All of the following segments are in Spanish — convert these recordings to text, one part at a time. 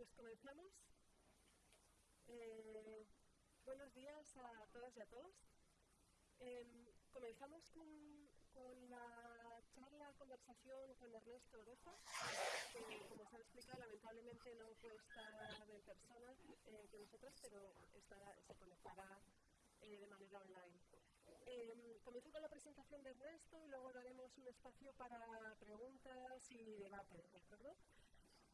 pues comenzamos. Eh, buenos días a todas y a todos. Eh, comenzamos con, la charla, conversación con Ernesto Oroza, que como se ha explicado, lamentablemente no puede estar en persona eh, con nosotros, pero estará, se conectará eh, de manera online. Eh, comienzo con la presentación de Ernesto y luego daremos un espacio para preguntas y debate, ¿de acuerdo?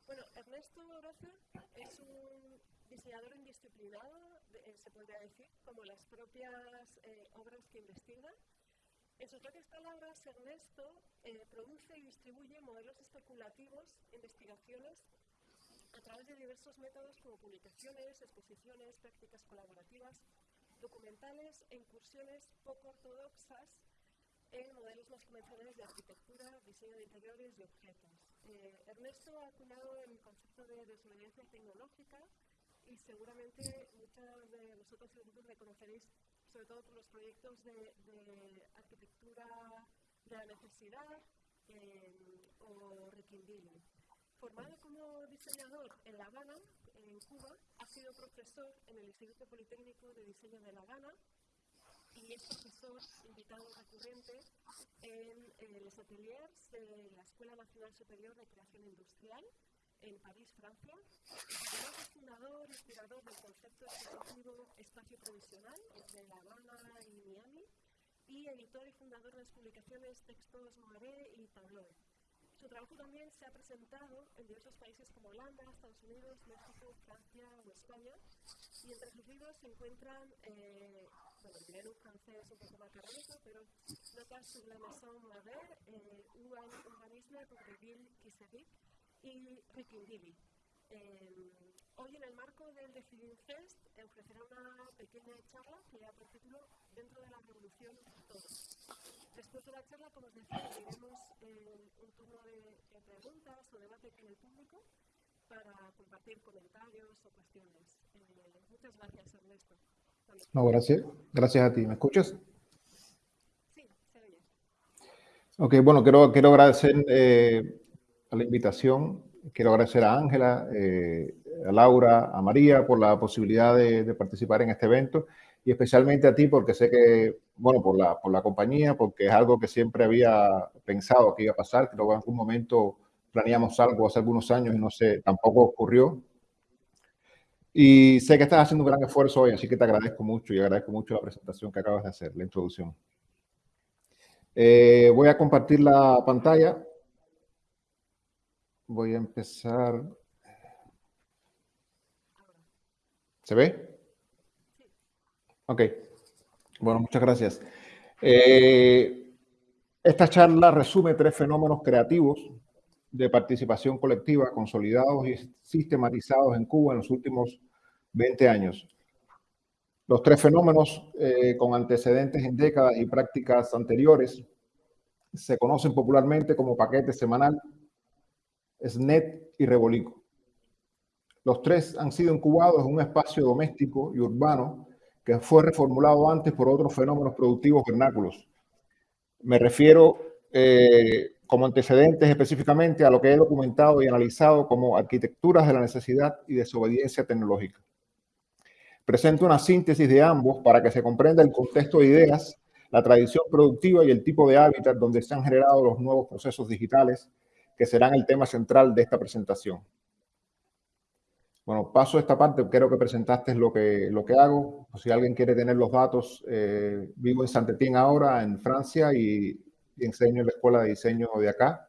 Bueno, Ernesto Oroza es un diseñador indisciplinado, eh, se podría decir, como las propias eh, obras que investiga. En sus propias palabras, Ernesto eh, produce y distribuye modelos especulativos, investigaciones, a través de diversos métodos como publicaciones, exposiciones, prácticas colaborativas, documentales e incursiones poco ortodoxas en modelos más convencionales de arquitectura, diseño de interiores y objetos. Eh, Ernesto ha acuñado el concepto de desobediencia tecnológica y seguramente muchos de vosotros reconoceréis sobre todo por los proyectos de, de arquitectura de la necesidad eh, o requindili. Formado como diseñador en La Habana, en Cuba, ha sido profesor en el Instituto Politécnico de Diseño de La Habana y es profesor invitado recurrente en, en los ateliers de la Escuela Nacional Superior de Creación Industrial en París, Francia. Además es fundador inspirador del concepto expositivo Espacio Provisional entre La Habana y Miami y editor y fundador de las publicaciones Textos Moiré y Tableau. Su trabajo también se ha presentado en diversos países como Holanda, Estados Unidos, México, Francia o España. Y entre sus libros se encuentran, eh, bueno, diré en un francés un poco macarrónico, pero Notas sur la maison Mabel, eh, Un organisme pour de se vit y Rikindili. Eh, hoy en el marco del Decidim Fest ofrecerá una pequeña charla que lleva por título Dentro de la Revolución Todos. Después de la charla, como os decía, eh, un turno de, de, preguntas o debate con el público para compartir comentarios o cuestiones. Eh, muchas gracias, Ernesto. No, gracias. Gracias a ti. ¿Me escuchas? Sí, se oye. Ok, bueno, quiero, quiero agradecer eh, a la invitación. Quiero agradecer a Ángela, eh, a Laura, a María por la posibilidad de, de participar en este evento y especialmente a ti porque sé que, bueno, por la, por la compañía, porque es algo que siempre había pensado que iba a pasar, que luego en algún momento planeamos algo hace algunos años y no sé, tampoco ocurrió. Y sé que estás haciendo un gran esfuerzo hoy, así que te agradezco mucho y agradezco mucho la presentación que acabas de hacer, la introducción. Eh, voy a compartir la pantalla. Voy a empezar. ¿Se ve? Ok, bueno, muchas gracias. Eh, esta charla resume tres fenómenos creativos de participación colectiva consolidados y sistematizados en Cuba en los últimos 20 años. Los tres fenómenos eh, con antecedentes en décadas y prácticas anteriores se conocen popularmente como paquete semanal, SNET y Rebolico. Los tres han sido incubados en un espacio doméstico y urbano que fue reformulado antes por otros fenómenos productivos vernáculos. Me refiero eh, como antecedentes específicamente a lo que he documentado y analizado como arquitecturas de la necesidad y desobediencia tecnológica. Presento una síntesis de ambos para que se comprenda el contexto de ideas, la tradición productiva y el tipo de hábitat donde se han generado los nuevos procesos digitales que serán el tema central de esta presentación. Bueno, paso esta parte, creo que presentaste lo que, lo que hago. Si alguien quiere tener los datos, eh, vivo en Saint-Étienne ahora, en Francia, y, y, enseño en la escuela de diseño de acá,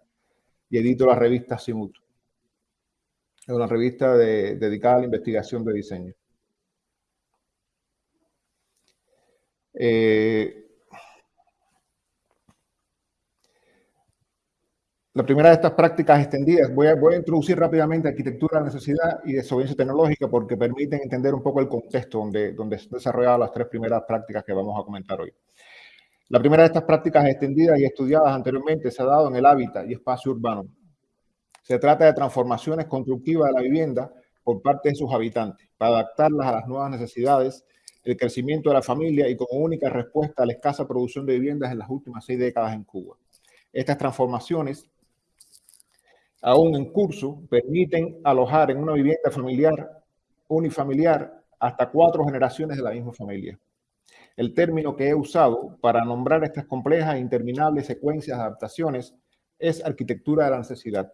y edito la revista Simut. Es una revista de, dedicada a la investigación de diseño. Eh, La primera de estas prácticas extendidas, voy a, introducir rápidamente arquitectura de necesidad y desobediencia tecnológica porque permiten entender un poco el contexto donde, donde se han desarrollado las tres primeras prácticas que vamos a comentar hoy. La primera de estas prácticas extendidas y estudiadas anteriormente se ha dado en el hábitat y espacio urbano. Se trata de transformaciones constructivas de la vivienda por parte de sus habitantes para adaptarlas a las nuevas necesidades, el crecimiento de la familia y como única respuesta a la escasa producción de viviendas en las últimas seis décadas en Cuba. Estas transformaciones aún en curso, permiten alojar en una vivienda familiar unifamiliar hasta cuatro generaciones de la misma familia. El término que he usado para nombrar estas complejas e interminables secuencias de adaptaciones es arquitectura de la necesidad.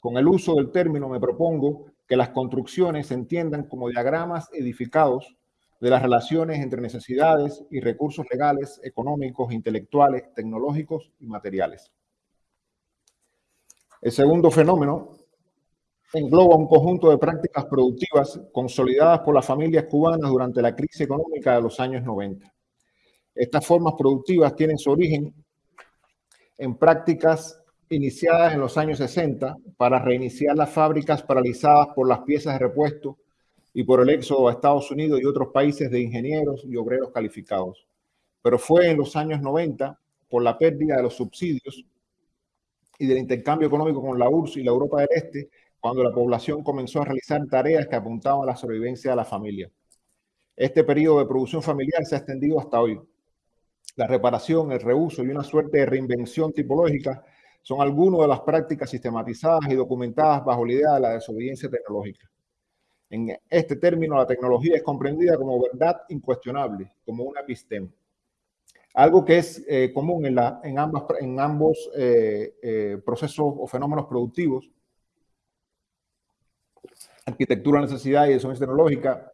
Con el uso del término me propongo que las construcciones se entiendan como diagramas edificados de las relaciones entre necesidades y recursos legales, económicos, intelectuales, tecnológicos y materiales. El segundo fenómeno engloba un conjunto de prácticas productivas consolidadas por las familias cubanas durante la crisis económica de los años 90. Estas formas productivas tienen su origen en prácticas iniciadas en los años 60 para reiniciar las fábricas paralizadas por las piezas de repuesto y por el éxodo a Estados Unidos y otros países de ingenieros y obreros calificados. Pero fue en los años 90, por la pérdida de los subsidios y del intercambio económico con la URSS y la Europa del Este, cuando la población comenzó a realizar tareas que apuntaban a la sobrevivencia de la familia. Este periodo de producción familiar se ha extendido hasta hoy. La reparación, el reuso y una suerte de reinvención tipológica son algunas de las prácticas sistematizadas y documentadas bajo la idea de la desobediencia tecnológica. En este término, la tecnología es comprendida como verdad incuestionable, como una epistema. Algo que es eh, común en, ambos eh, eh, procesos o fenómenos productivos, arquitectura, necesidad y desobediencia tecnológica,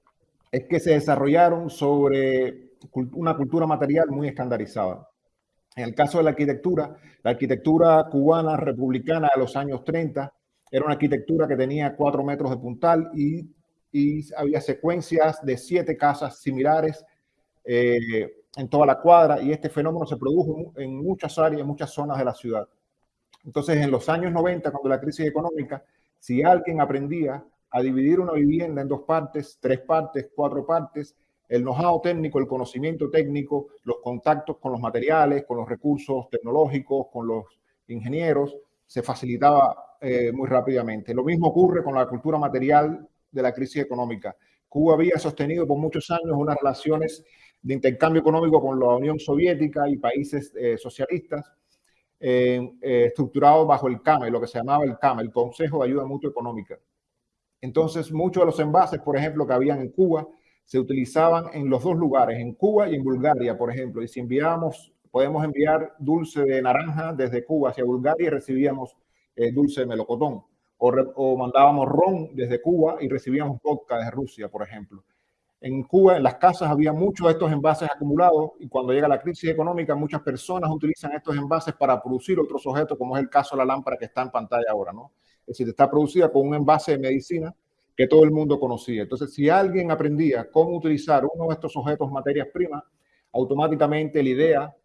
es que se desarrollaron sobre una cultura material muy escandalizada. En el caso de la arquitectura, la arquitectura cubana republicana de los años 30 era una arquitectura que tenía cuatro metros de puntal y, había secuencias de siete casas similares eh, en toda la cuadra y este fenómeno se produjo en muchas áreas, en muchas zonas de la ciudad. Entonces, en los años 90, cuando la crisis económica, si alguien aprendía a dividir una vivienda en dos partes, tres partes, cuatro partes, el know-how técnico, el conocimiento técnico, los contactos con los materiales, con los recursos tecnológicos, con los ingenieros, se facilitaba eh, muy rápidamente. Lo mismo ocurre con la cultura material de la crisis económica. Cuba había sostenido por muchos años unas relaciones de intercambio económico con la Unión Soviética y países eh, socialistas, eh, estructurados bajo el CAME, lo que se llamaba el CAME, el Consejo de Ayuda Mutua Económica. Entonces, muchos de los envases, por ejemplo, que habían en Cuba, se utilizaban en los dos lugares, en Cuba y en Bulgaria, por ejemplo. Y si enviábamos, podemos enviar dulce de naranja desde Cuba hacia Bulgaria y recibíamos eh, dulce de melocotón. O, mandábamos ron desde Cuba y recibíamos vodka desde Rusia, por ejemplo. En Cuba, en las casas, había muchos de estos envases acumulados y cuando llega la crisis económica, muchas personas utilizan estos envases para producir otros objetos, como es el caso de la lámpara que está en pantalla ahora, ¿no? Es decir, está producida con un envase de medicina que todo el mundo conocía. Entonces, si alguien aprendía cómo utilizar uno de estos objetos materias primas, automáticamente la idea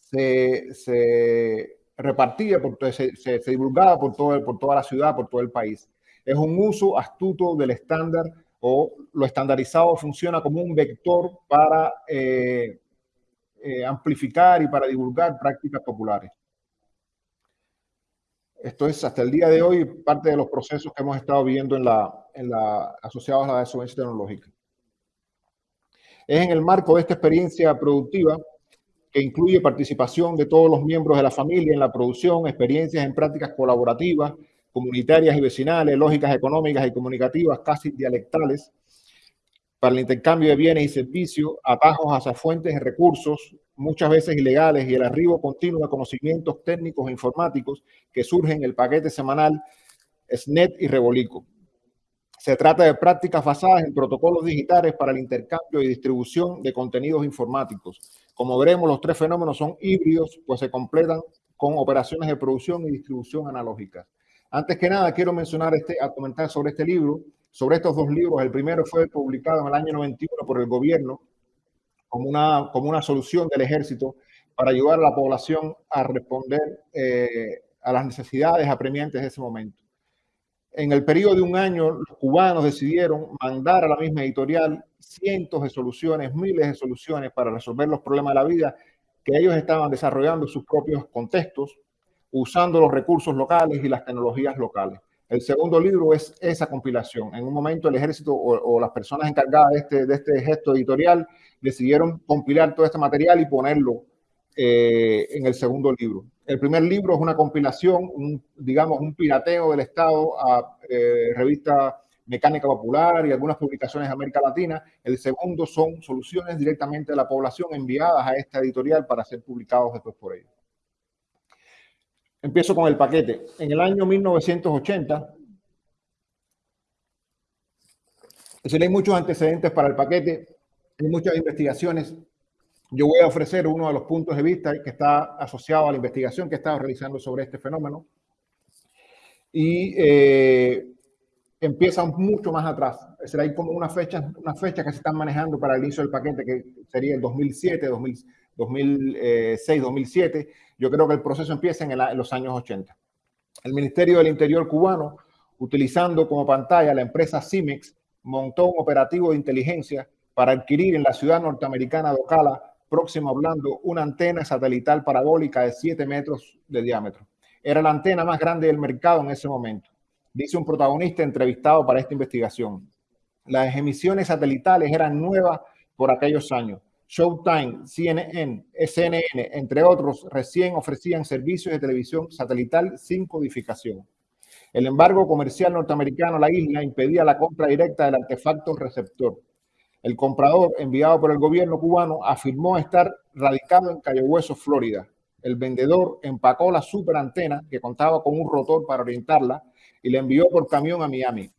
se, repartía, por, se, se, divulgaba por, todo, por toda la ciudad, por todo el país. Es un uso astuto del estándar o lo estandarizado funciona como un vector para eh, eh, amplificar y para divulgar prácticas populares. Esto es hasta el día de hoy parte de los procesos que hemos estado viendo en la, asociados a la desobediencia tecnológica. Es en el marco de esta experiencia productiva que incluye participación de todos los miembros de la familia en la producción, experiencias en prácticas colaborativas, comunitarias y vecinales, lógicas económicas y comunicativas casi dialectales, para el intercambio de bienes y servicios, atajos hacia fuentes de recursos, muchas veces ilegales, y el arribo continuo de conocimientos técnicos e informáticos que surgen en el paquete semanal SNET y Revolico. Se trata de prácticas basadas en protocolos digitales para el intercambio y distribución de contenidos informáticos. Como veremos, los tres fenómenos son híbridos, pues se completan con operaciones de producción y distribución analógicas. Antes que nada, quiero mencionar este, a comentar sobre este libro, sobre estos dos libros. El primero fue publicado en el año 91 por el gobierno como una, como una solución del ejército para ayudar a la población a responder eh, a las necesidades apremiantes de ese momento. En el periodo de un año, los cubanos decidieron mandar a la misma editorial cientos de soluciones, miles de soluciones para resolver los problemas de la vida que ellos estaban desarrollando en sus propios contextos, usando los recursos locales y las tecnologías locales. El segundo libro es esa compilación. En un momento el ejército o, las personas encargadas de este, de este, gesto editorial decidieron compilar todo este material y ponerlo eh, en el segundo libro. El primer libro es una compilación, digamos, un pirateo del Estado a eh, revista Mecánica Popular y algunas publicaciones de América Latina. El segundo son soluciones directamente de la población enviadas a esta editorial para ser publicados después por ellos. Empiezo con el paquete. En el año 1980, si hay muchos antecedentes para el paquete, hay muchas investigaciones. Yo voy a ofrecer uno de los puntos de vista que está asociado a la investigación que he estado realizando sobre este fenómeno. Y eh, empieza mucho más atrás. Será hay como una fecha, una fecha que se están manejando para el inicio del paquete, que sería el 2007, 2006, 2007. Yo creo que el proceso empieza en, los años 80. El Ministerio del Interior cubano, utilizando como pantalla la empresa CIMEX, montó un operativo de inteligencia para adquirir en la ciudad norteamericana de Ocala, próximo a Orlando, una antena satelital parabólica de 7 metros de diámetro. Era la antena más grande del mercado en ese momento dice un protagonista entrevistado para esta investigación. Las emisiones satelitales eran nuevas por aquellos años. Showtime, CNN, SNN, entre otros, recién ofrecían servicios de televisión satelital sin codificación. El embargo comercial norteamericano a la isla impedía la compra directa del artefacto receptor. El comprador, enviado por el gobierno cubano, afirmó estar radicado en Cayo Hueso, Florida. El vendedor empacó la superantena, que contaba con un rotor para orientarla, y la envió por camión a Miami.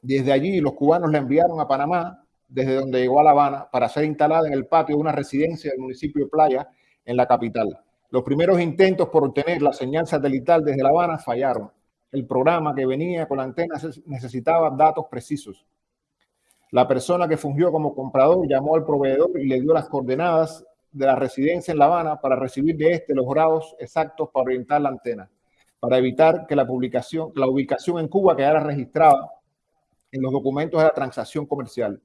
Desde allí los cubanos la enviaron a Panamá, desde donde llegó a La Habana, para ser instalada en el patio de una residencia del municipio de Playa, en la capital. Los primeros intentos por obtener la señal satelital desde La Habana fallaron. El programa que venía con la antena necesitaba datos precisos. La persona que fungió como comprador llamó al proveedor y le dio las coordenadas de la residencia en La Habana para recibir de este los grados exactos para orientar la antena para evitar que la publicación, la ubicación en Cuba quedara registrada en los documentos de la transacción comercial.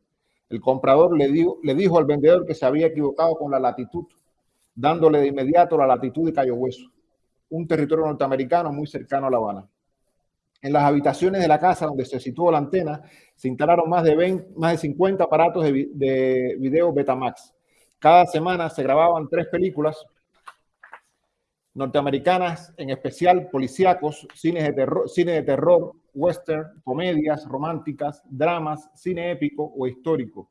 El comprador le, le dijo al vendedor que se había equivocado con la latitud, dándole de inmediato la latitud de Cayo Hueso, un territorio norteamericano muy cercano a La Habana. En las habitaciones de la casa donde se situó la antena se instalaron más de, 20, más de 50 aparatos de, de video Betamax. Cada semana se grababan tres películas norteamericanas, en especial policíacos, cines de terror, cine de terror, western, comedias románticas, dramas, cine épico o histórico,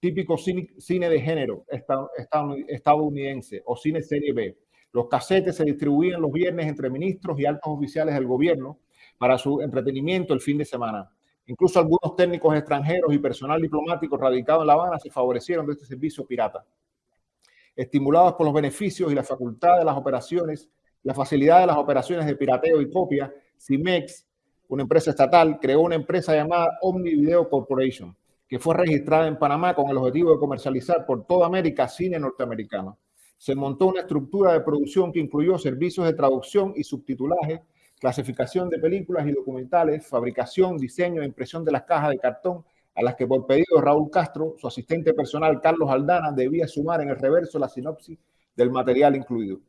típico cine, de género estadounidense o cine serie B. Los casetes se distribuían los viernes entre ministros y altos oficiales del gobierno para su entretenimiento el fin de semana. Incluso algunos técnicos extranjeros y personal diplomático radicado en La Habana se favorecieron de este servicio pirata estimulados por los beneficios y la facultad de las operaciones, la facilidad de las operaciones de pirateo y copia, CIMEX, una empresa estatal, creó una empresa llamada Omni Video Corporation, que fue registrada en Panamá con el objetivo de comercializar por toda América cine norteamericano. Se montó una estructura de producción que incluyó servicios de traducción y subtitulaje, clasificación de películas y documentales, fabricación, diseño e impresión de las cajas de cartón a las que por pedido de Raúl Castro, su asistente personal Carlos Aldana debía sumar en el reverso la sinopsis del material incluido.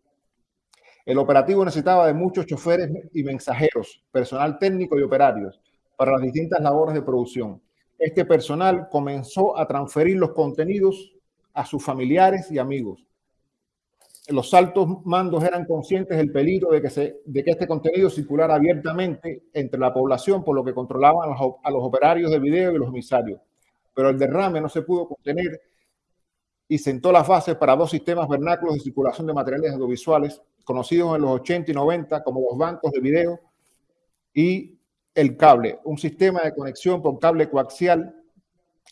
El operativo necesitaba de muchos choferes y mensajeros, personal técnico y operarios para las distintas labores de producción. Este personal comenzó a transferir los contenidos a sus familiares y amigos, los altos mandos eran conscientes del peligro de que, este contenido circulara abiertamente entre la población, por lo que controlaban a los, a los operarios de video y los emisarios. Pero el derrame no se pudo contener y sentó las bases para dos sistemas vernáculos de circulación de materiales audiovisuales, conocidos en los 80 y 90 como los bancos de video y el cable, un sistema de conexión por cable coaxial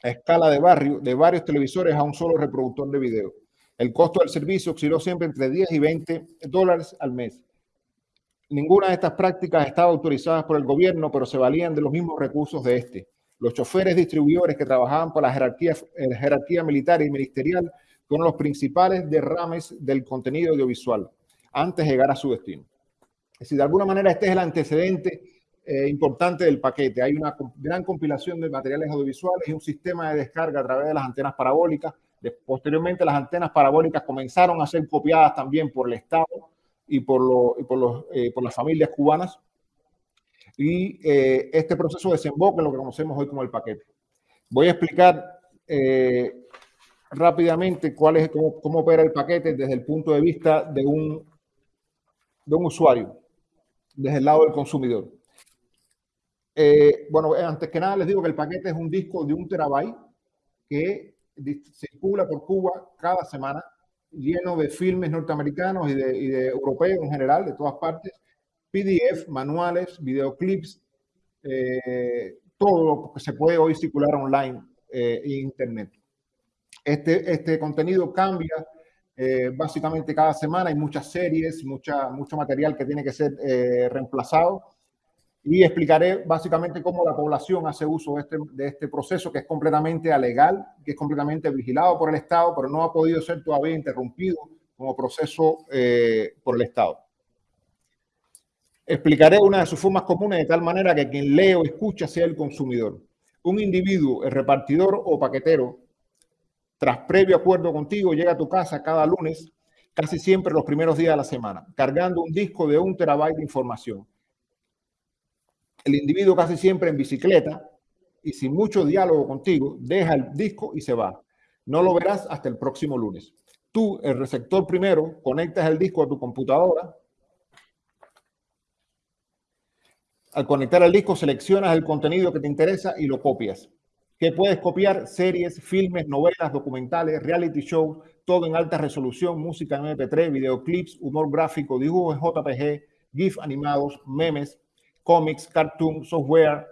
a escala de barrio de varios televisores a un solo reproductor de video. El costo del servicio osciló siempre entre 10 y 20 dólares al mes. Ninguna de estas prácticas estaba autorizada por el gobierno, pero se valían de los mismos recursos de este. Los choferes distribuidores que trabajaban por la jerarquía, eh, jerarquía militar y ministerial fueron los principales derrames del contenido audiovisual antes de llegar a su destino. Es decir, de alguna manera este es el antecedente eh, importante del paquete. Hay una gran compilación de materiales audiovisuales y un sistema de descarga a través de las antenas parabólicas posteriormente las antenas parabólicas comenzaron a ser copiadas también por el Estado y por, eh, por, las familias cubanas. Y eh, este proceso desemboca en lo que conocemos hoy como el paquete. Voy a explicar eh, rápidamente cuál es, cómo, opera el paquete desde el punto de vista de un de un usuario desde el lado del consumidor. Eh, bueno, antes que nada les digo que el paquete es un disco de un terabyte que circula por Cuba cada semana, lleno de filmes norteamericanos y de, y de europeos en general, de todas partes, PDF, manuales, videoclips, eh, todo lo que se puede hoy circular online eh, en Internet. Este, este contenido cambia eh, básicamente cada semana, hay muchas series, mucha, mucho material que tiene que ser reemplazado y explicaré básicamente cómo la población hace uso de este, de este proceso que es completamente alegal, que es completamente vigilado por el Estado, pero no ha podido ser todavía interrumpido como proceso por el Estado. Explicaré una de sus formas comunes de tal manera que quien lee o escucha sea el consumidor. Un individuo, el repartidor o paquetero, tras previo acuerdo contigo, llega a tu casa cada lunes, casi siempre los primeros días de la semana, cargando un disco de un terabyte de información. El individuo casi siempre en bicicleta y sin mucho diálogo contigo, deja el disco y se va. No lo verás hasta el próximo lunes. Tú, el receptor primero, conectas el disco a tu computadora, Al conectar el disco, seleccionas el contenido que te interesa y lo copias. ¿Qué puedes copiar? Series, filmes, novelas, documentales, reality shows, todo en alta resolución, música en MP3, videoclips, humor gráfico, dibujos en JPG, GIF animados, memes, cómics, cartoon, software,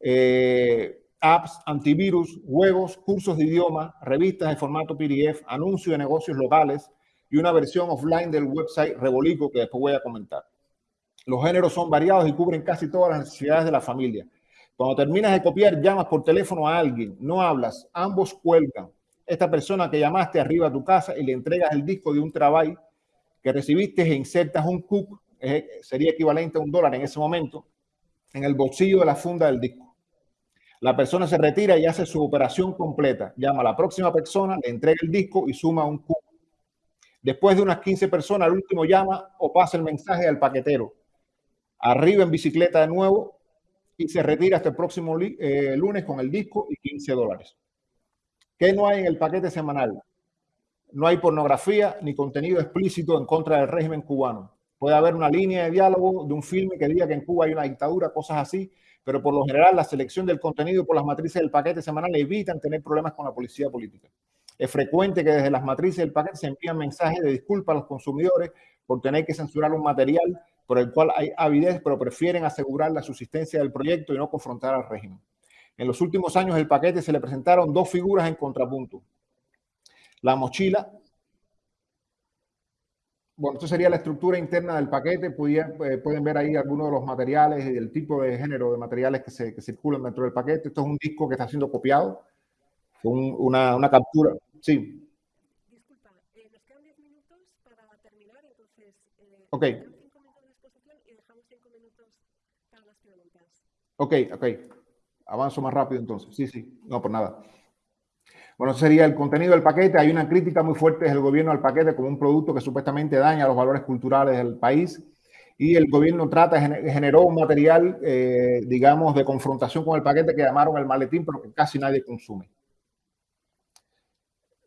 eh, apps, antivirus, juegos, cursos de idioma, revistas de formato PDF, anuncios de negocios locales y una versión offline del website Revolico que después voy a comentar. Los géneros son variados y cubren casi todas las necesidades de la familia. Cuando terminas de copiar, llamas por teléfono a alguien, no hablas, ambos cuelgan. Esta persona que llamaste arriba a tu casa y le entregas el disco de un trabajo que recibiste e insertas un cook, sería equivalente a un dólar en ese momento, en el bolsillo de la funda del disco. La persona se retira y hace su operación completa. Llama a la próxima persona, le entrega el disco y suma un cook. Después de unas 15 personas, el último llama o pasa el mensaje al paquetero arriba en bicicleta de nuevo y se retira hasta el próximo eh, lunes con el disco y 15 dólares. ¿Qué no hay en el paquete semanal? No hay pornografía ni contenido explícito en contra del régimen cubano. Puede haber una línea de diálogo de un filme que diga que en Cuba hay una dictadura, cosas así, pero por lo general la selección del contenido por las matrices del paquete semanal evitan tener problemas con la policía política. Es frecuente que desde las matrices del paquete se envían mensajes de disculpa a los consumidores por tener que censurar un material por el cual hay avidez, pero prefieren asegurar la subsistencia del proyecto y no confrontar al régimen. En los últimos años del paquete se le presentaron dos figuras en contrapunto. La mochila. Bueno, esto sería la estructura interna del paquete. Eh, pueden ver ahí algunos de los materiales y el tipo de género de materiales que, se, circulan dentro del paquete. Esto es un disco que está siendo copiado. una, una captura. Sí. Disculpa, eh, nos quedan 10 minutos para terminar, entonces... Eh, ok. Ok, ok. Avanzo más rápido entonces. Sí, sí. No, por nada. Bueno, sería el contenido del paquete. Hay una crítica muy fuerte del gobierno al paquete como un producto que supuestamente daña los valores culturales del país. Y el gobierno trata, generó un material, eh, digamos, de confrontación con el paquete que llamaron el maletín, pero que casi nadie consume.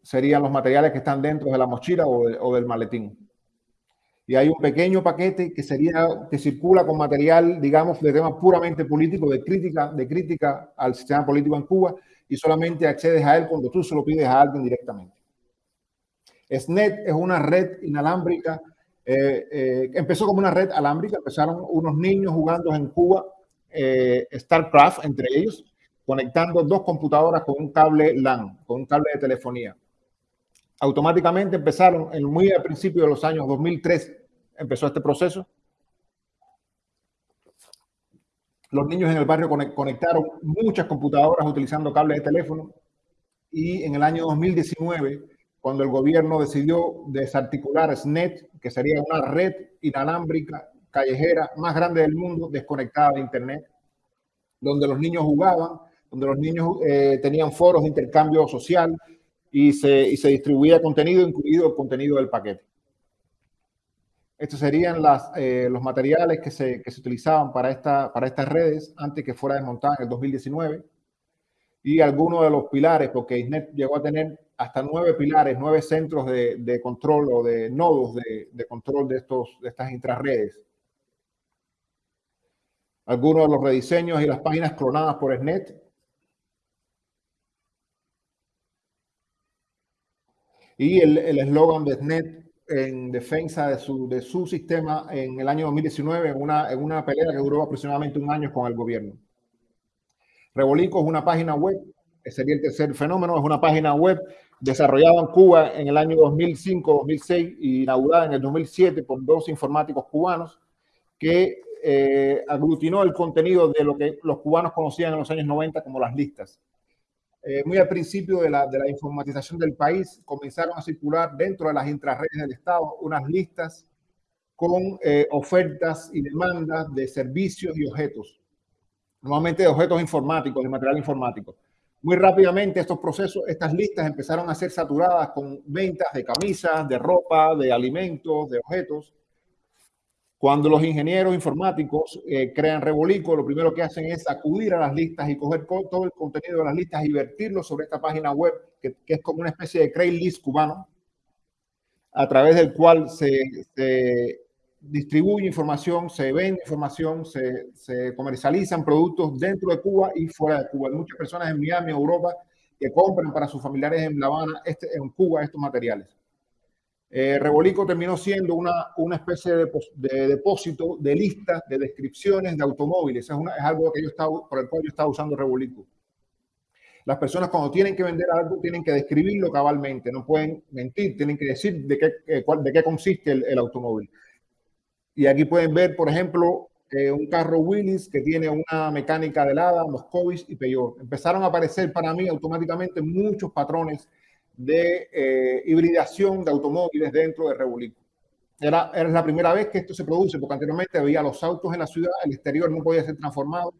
Serían los materiales que están dentro de la mochila o del maletín y hay un pequeño paquete que sería que circula con material, digamos, de tema puramente político, de crítica, de crítica al sistema político en Cuba y solamente accedes a él cuando tú se lo pides a alguien directamente. SNET es una red inalámbrica, eh, eh, empezó como una red alámbrica, empezaron unos niños jugando en Cuba eh, StarCraft entre ellos, conectando dos computadoras con un cable LAN, con un cable de telefonía automáticamente empezaron en muy al principio de los años 2003 empezó este proceso. Los niños en el barrio conectaron muchas computadoras utilizando cables de teléfono y en el año 2019, cuando el gobierno decidió desarticular SNET, que sería una red inalámbrica callejera más grande del mundo, desconectada de Internet, donde los niños jugaban, donde los niños eh, tenían foros de intercambio social y se, y se distribuía contenido, incluido el contenido del paquete. Estos serían las, eh, los materiales que se, que se utilizaban para, esta, para estas redes antes que fuera desmontada en el 2019 y algunos de los pilares, porque ISNET llegó a tener hasta nueve pilares, nueve centros de, control o de nodos de, control de, estos, de estas intrarredes. Algunos de los rediseños y las páginas clonadas por SNET. Y el eslogan de SNET en defensa de su, de su sistema en el año 2019 en una, en una pelea que duró aproximadamente un año con el gobierno. Rebolico es una página web, sería el tercer fenómeno, es una página web desarrollada en Cuba en el año 2005-2006 y inaugurada en el 2007 por dos informáticos cubanos que eh, aglutinó el contenido de lo que los cubanos conocían en los años 90 como las listas. Eh, muy al principio de la, de la, informatización del país, comenzaron a circular dentro de las intrarredes del Estado unas listas con eh, ofertas y demandas de servicios y objetos, normalmente de objetos informáticos, de material informático. Muy rápidamente estos procesos, estas listas empezaron a ser saturadas con ventas de camisas, de ropa, de alimentos, de objetos, cuando los ingenieros informáticos eh, crean Rebolico, lo primero que hacen es acudir a las listas y coger todo el contenido de las listas y vertirlo sobre esta página web, que, es como una especie de Craigslist cubano, a través del cual se, distribuye información, se vende información, se, se, comercializan productos dentro de Cuba y fuera de Cuba. Hay muchas personas en Miami, Europa, que compran para sus familiares en La Habana, este, en Cuba, estos materiales. Eh, Rebolico terminó siendo una, una especie de, de, depósito de listas de descripciones de automóviles. Es, es algo que yo estaba, por el cual yo estaba usando Rebolico. Las personas cuando tienen que vender algo tienen que describirlo cabalmente, no pueden mentir, tienen que decir de qué, eh, de qué consiste el, el, automóvil. Y aquí pueden ver, por ejemplo, eh, un carro Willys que tiene una mecánica de Lada, Moscovich y Peugeot. Empezaron a aparecer para mí automáticamente muchos patrones de eh, hibridación de automóviles dentro de Revoluco. Era, era la primera vez que esto se produce, porque anteriormente había los autos en la ciudad, el exterior no podía ser transformado,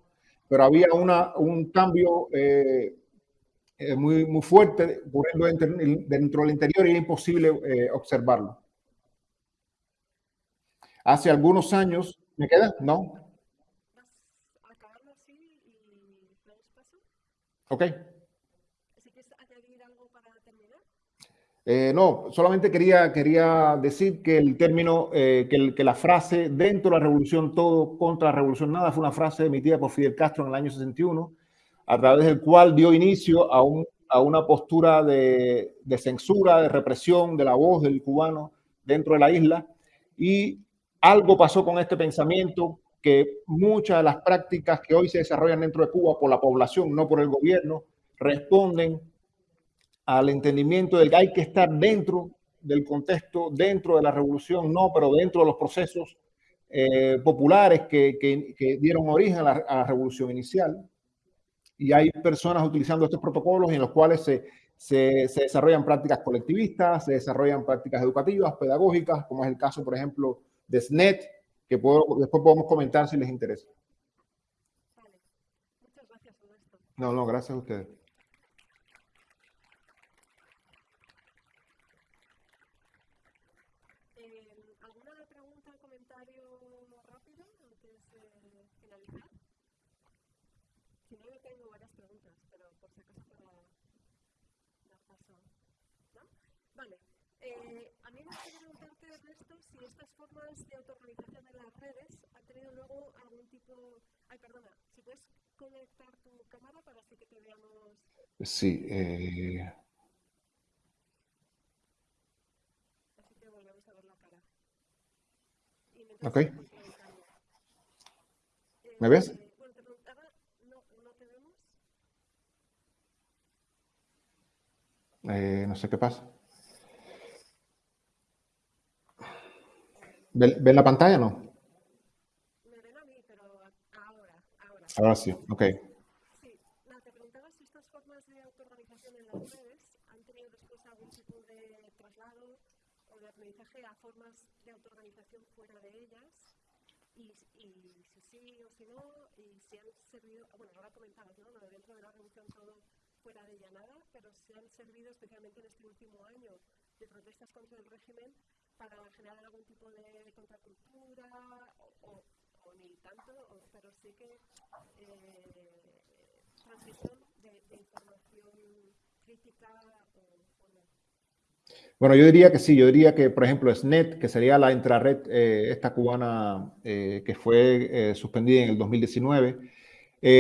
pero había una, un cambio eh, eh, muy, muy fuerte ocurriendo dentro, del interior y era imposible observarlo. Hace algunos años, ¿me queda? No. Ok. Eh, no, solamente quería, quería decir que el término, eh, que, la frase dentro de la revolución todo contra la revolución nada fue una frase emitida por Fidel Castro en el año 61, a través del cual dio inicio a, un, a una postura de, de, censura, de represión de la voz del cubano dentro de la isla. Y algo pasó con este pensamiento que muchas de las prácticas que hoy se desarrollan dentro de Cuba por la población, no por el gobierno, responden al entendimiento de que hay que estar dentro del contexto, dentro de la revolución, no, pero dentro de los procesos eh, populares que, que, dieron origen a la, a la, revolución inicial. Y hay personas utilizando estos protocolos en los cuales se, se, se, desarrollan prácticas colectivistas, se desarrollan prácticas educativas, pedagógicas, como es el caso, por ejemplo, de SNET, que puedo, después podemos comentar si les interesa. Vale. Muchas gracias. No, no, gracias a ustedes. Eh, a mí me gustaría preguntarte, Ernesto, si estas formas de autoorganización de las redes han tenido luego algún tipo... Ay, perdona, si puedes conectar tu cámara para así que te veamos... Sí. Eh... Así te volvemos a ver la cara. Ok. ¿Me ves? Eh, bueno, te preguntaba, no, no te vemos. Eh, no sé qué pasa. ¿Ven, la pantalla o no? Me ven a mí, pero ahora, ahora. Ahora sí, ok. Sí, no, te preguntaba si estas formas de autoorganización en las redes han tenido después algún tipo de traslado o de aprendizaje a formas de autoorganización fuera de ellas y, y si sí o si no, y si han servido, bueno, ahora comentabas, ¿no? dentro de la revolución todo fuera de ella nada, pero si han servido especialmente en este último año de protestas contra el régimen para generar algún tipo de contracultura o, ni tanto, o, pero sí que eh, transmisión de, información crítica o, o, Bueno, yo diría que sí, yo diría que, por ejemplo, SNET, que sería la intrarred, eh, esta cubana eh, que fue eh, suspendida en el 2019,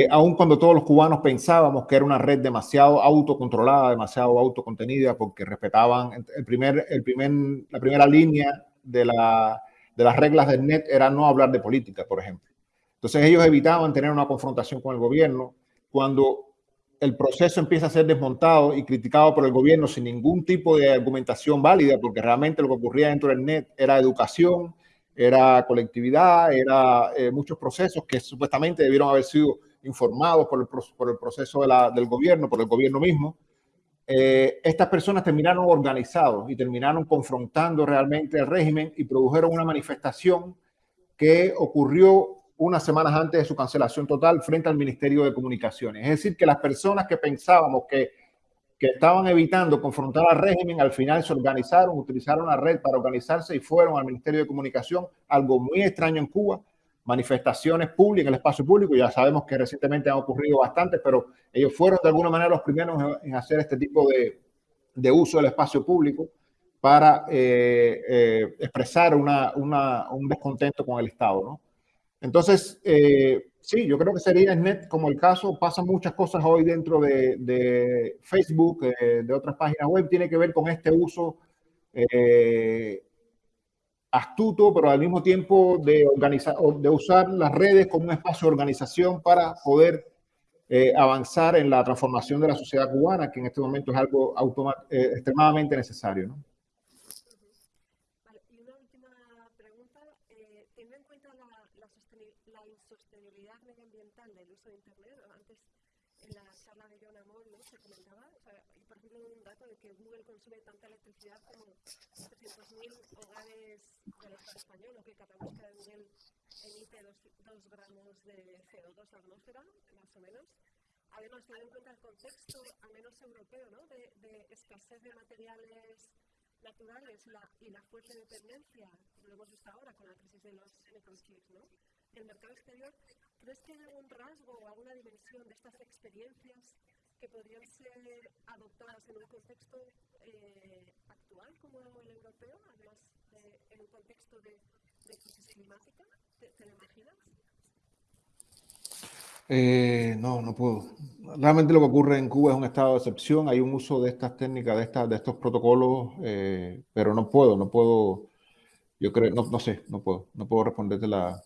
aun cuando todos los cubanos pensábamos que era una red demasiado autocontrolada, demasiado autocontenida, porque respetaban el primer, el primer, la primera línea de las reglas del NET era no hablar de política, por ejemplo. Entonces ellos evitaban tener una confrontación con el gobierno. Cuando el proceso empieza a ser desmontado y criticado por el gobierno sin ningún tipo de argumentación válida, porque realmente lo que ocurría dentro del NET era educación, era colectividad, era eh, muchos procesos que supuestamente debieron haber sido informados por el, proceso del gobierno, por el gobierno mismo. Eh, estas personas terminaron organizados y terminaron confrontando realmente el régimen y produjeron una manifestación que ocurrió unas semanas antes de su cancelación total frente al Ministerio de Comunicaciones. Es decir, que las personas que pensábamos que, que estaban evitando confrontar al régimen, al final se organizaron, utilizaron la red para organizarse y fueron al Ministerio de Comunicación, algo muy extraño en Cuba, manifestaciones públicas, el espacio público, ya sabemos que recientemente han ocurrido bastantes, pero ellos fueron de alguna manera los primeros en hacer este tipo de, de uso del espacio público para eh, eh, expresar una, una, un descontento con el Estado, ¿no? Entonces, eh, sí, yo creo que sería net como el caso. Pasan muchas cosas hoy dentro de, Facebook, eh, de otras páginas web. Tiene que ver con este uso astuto, pero al mismo tiempo de, organizar, de usar las redes como un espacio de organización para poder avanzar en la transformación de la sociedad cubana, que en este momento es algo extremadamente necesario. ¿no? Consume tanta electricidad como 300.000 hogares del Estado español, o que cada busca de Google emite 2 gramos de CO2 a la atmósfera, más o menos. Además, teniendo en cuenta el contexto, al menos europeo, ¿no? de, de escasez de materiales naturales y la fuerte dependencia, lo hemos visto ahora con la crisis de los microchips, ¿no? El mercado exterior, ¿crees que hay algún rasgo o alguna dimensión de estas experiencias que podrían ser adoptadas en un contexto eh, actual como el europeo, además de, en un contexto de, de crisis climática? ¿Te, te lo imaginas? Eh, no, no puedo. Realmente lo que ocurre en Cuba es un estado de excepción. Hay un uso de estas técnicas, de, estas, de estos protocolos, eh, pero no puedo, no puedo. Yo creo, no, no sé, no puedo, no puedo responderte la.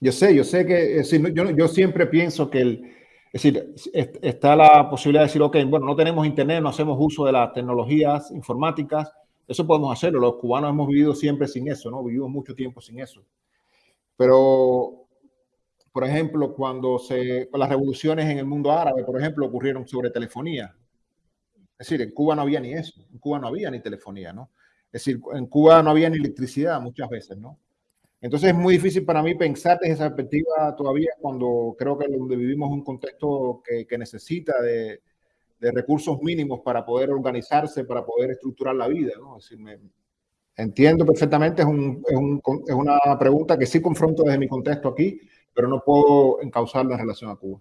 Yo sé, yo sé que, es decir, yo, yo siempre pienso que el, es decir, está la posibilidad de decir, ok, bueno, no tenemos internet, no hacemos uso de las tecnologías informáticas, eso podemos hacerlo. Los cubanos hemos vivido siempre sin eso, ¿no? Vivimos mucho tiempo sin eso. Pero, por ejemplo, cuando se, las revoluciones en el mundo árabe, por ejemplo, ocurrieron sobre telefonía. Es decir, en Cuba no había ni eso, en Cuba no había ni telefonía, ¿no? Es decir, en Cuba no había ni electricidad muchas veces, ¿no? Entonces es muy difícil para mí pensar desde esa perspectiva todavía cuando creo que donde vivimos un contexto que, que necesita de, de, recursos mínimos para poder organizarse, para poder estructurar la vida. ¿no? Es decir, me, entiendo perfectamente, es, un, es, un, es, una pregunta que sí confronto desde mi contexto aquí, pero no puedo encauzarla en relación a Cuba.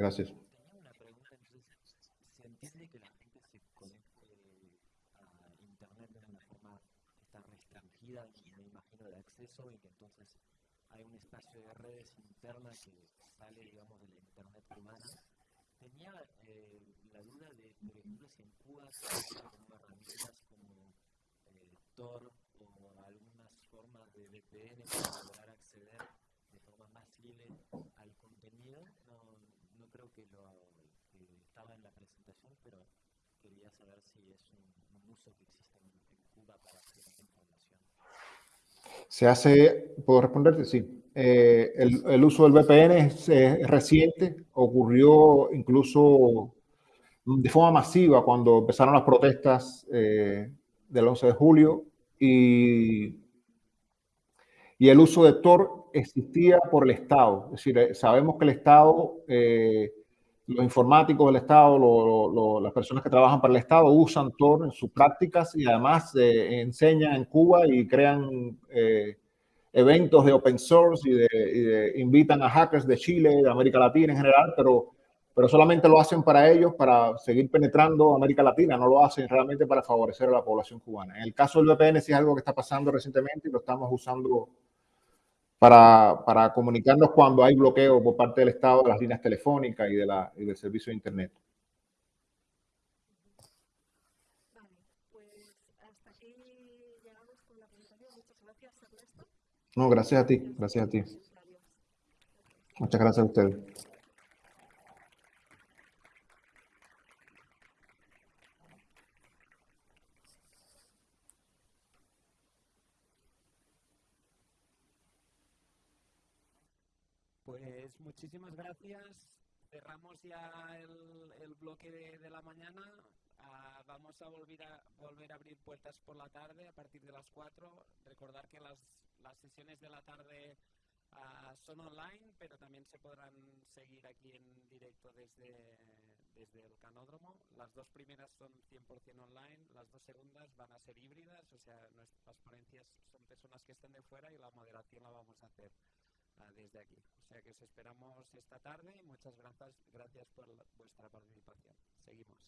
Gracias. Tenía una pregunta, entonces, ¿se entiende que la gente se conecte a Internet de una forma tan restringida, me imagino, de acceso y que entonces hay un espacio de redes internas que sale, digamos, de la Internet humana? Tenía eh, la duda de, por ejemplo, si en Cuba se como herramientas como eh, Tor o algunas formas de VPN para lograr acceder de forma más libre al contenido. No, no creo que lo que estaba en la presentación, pero quería saber si es un, un uso que existe en, en, Cuba para hacer información. Se hace, puedo responderte, sí. Eh, el, el, uso del VPN es, es, reciente, ocurrió incluso de forma masiva cuando empezaron las protestas eh, del 11 de julio y, y el uso de Tor existía por el Estado. Es decir, eh, sabemos que el Estado eh, los informáticos del Estado, las personas que trabajan para el Estado usan Tor en sus prácticas y además eh, enseñan en Cuba y crean eh, eventos de open source y, de, invitan a hackers de Chile, de América Latina en general, pero, pero solamente lo hacen para ellos, para seguir penetrando América Latina, no lo hacen realmente para favorecer a la población cubana. En el caso del VPN sí es algo que está pasando recientemente y lo estamos usando para, para, comunicarnos cuando hay bloqueo por parte del Estado de las líneas telefónicas y, de la, y del servicio de Internet. Vale, pues hasta aquí llegamos con la presentación. Muchas gracias, Ernesto. No, gracias a ti, gracias a ti. Muchas gracias a ustedes. Pues muchísimas gracias. Cerramos ya el, el bloque de, de, la mañana. Uh, vamos a volver, a volver a abrir puertas por la tarde a partir de las 4. Recordar que las, las sesiones de la tarde uh, son online, pero también se podrán seguir aquí en directo desde, desde el canódromo. Las dos primeras son 100% online, las dos segundas van a ser híbridas, o sea, nuestras ponencias son personas que están de fuera y la moderación la vamos a hacer Ah, desde aquí. O sea que os esperamos esta tarde y muchas gracias, gracias por vuestra participación. Seguimos.